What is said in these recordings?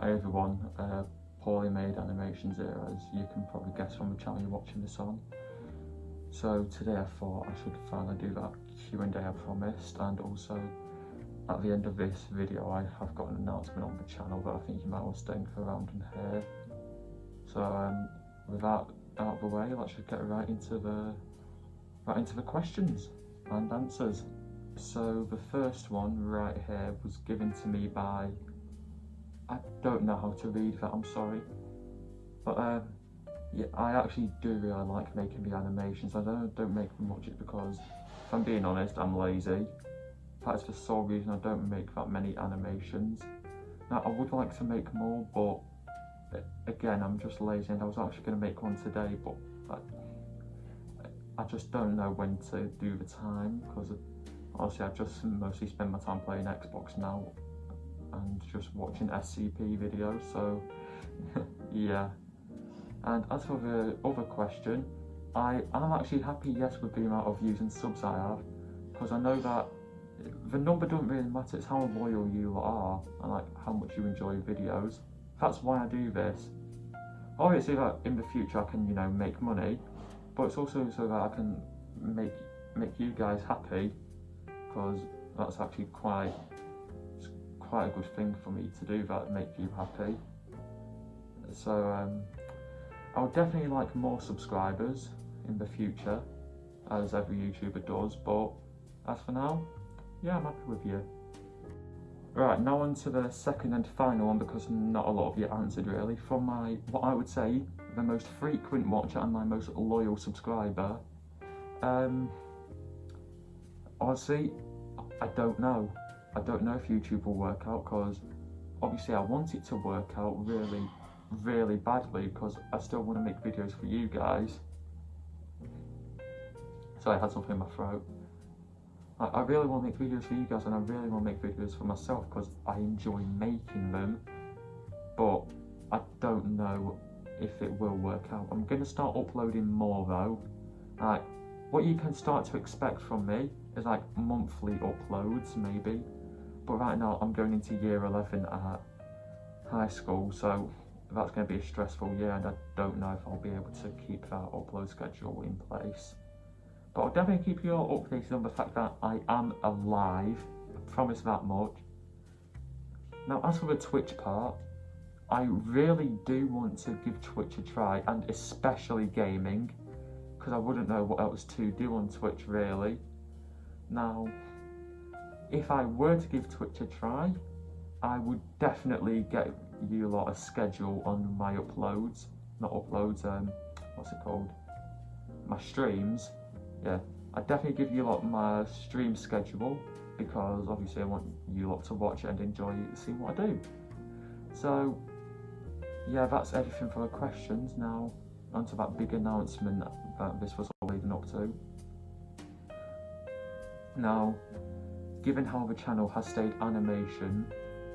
Hi everyone, uh, poorly made animations here as you can probably guess from the channel you're watching this on. So today I thought I should finally do that Q&A I promised and also at the end of this video I have got an announcement on the channel that I think you might want to stay around and hear. So um, with that out of the way, let's just get right into the right into the questions and answers. So the first one right here was given to me by I don't know how to read that, I'm sorry. But um, yeah, I actually do really like making the animations. I don't, don't make much because, if I'm being honest, I'm lazy. That's the sole reason I don't make that many animations. Now, I would like to make more, but again, I'm just lazy and I was actually going to make one today, but I, I just don't know when to do the time because honestly I just mostly spend my time playing Xbox now and just watching SCP videos, so yeah. And as for the other question, I am actually happy, yes, with the amount of views and subs I have, because I know that the number doesn't really matter, it's how loyal you are and like how much you enjoy videos. That's why I do this. Obviously that in the future I can, you know, make money, but it's also so that I can make make you guys happy, because that's actually quite quite a good thing for me to do that make you happy. So um, I would definitely like more subscribers in the future, as every YouTuber does, but as for now, yeah, I'm happy with you. Right, now on to the second and final one because not a lot of you answered really. From my, what I would say, the most frequent watcher and my most loyal subscriber, um, honestly, I don't know. I don't know if YouTube will work out because obviously I want it to work out really, really badly because I still want to make videos for you guys. So I had something in my throat. I, I really want to make videos for you guys and I really want to make videos for myself because I enjoy making them. But I don't know if it will work out. I'm going to start uploading more though. Like, what you can start to expect from me is like monthly uploads maybe but right now I'm going into year 11 at high school so that's going to be a stressful year and I don't know if I'll be able to keep that upload schedule in place. But I'll definitely keep you all updated on the fact that I am alive. I promise that much. Now as for the Twitch part I really do want to give Twitch a try and especially gaming because I wouldn't know what else to do on Twitch really. Now if I were to give Twitch a try, I would definitely get you a lot of schedule on my uploads. Not uploads, um, what's it called? My streams. Yeah, I'd definitely give you a lot of my stream schedule because obviously I want you lot to watch and enjoy seeing what I do. So, yeah, that's everything for the questions. Now, onto that big announcement that this was all leading up to. Now, given how the channel has stayed animation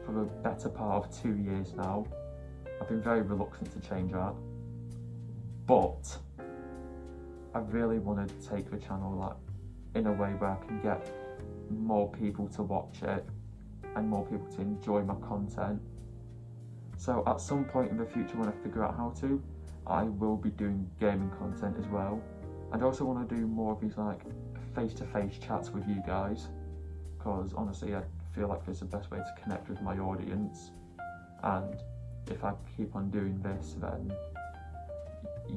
for the better part of two years now, I've been very reluctant to change that. But I really want to take the channel like in a way where I can get more people to watch it and more people to enjoy my content. So at some point in the future when I figure out how to, I will be doing gaming content as well. And I also want to do more of these like face-to-face -face chats with you guys because honestly I feel like it's the best way to connect with my audience. And if I keep on doing this then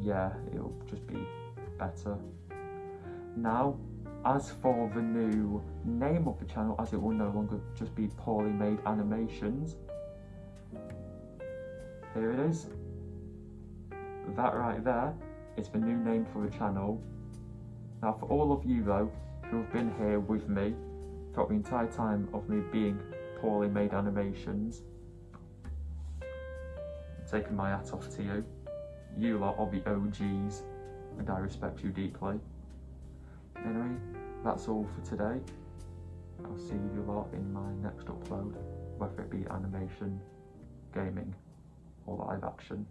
yeah it'll just be better. Now as for the new name of the channel as it will no longer just be poorly made animations here it is. That right there is the new name for the channel. Now for all of you though who have been here with me throughout the entire time of me being poorly made animations. I'm taking my hat off to you. You lot are the OGs and I respect you deeply. Anyway, that's all for today. I'll see you lot in my next upload, whether it be animation, gaming or live action.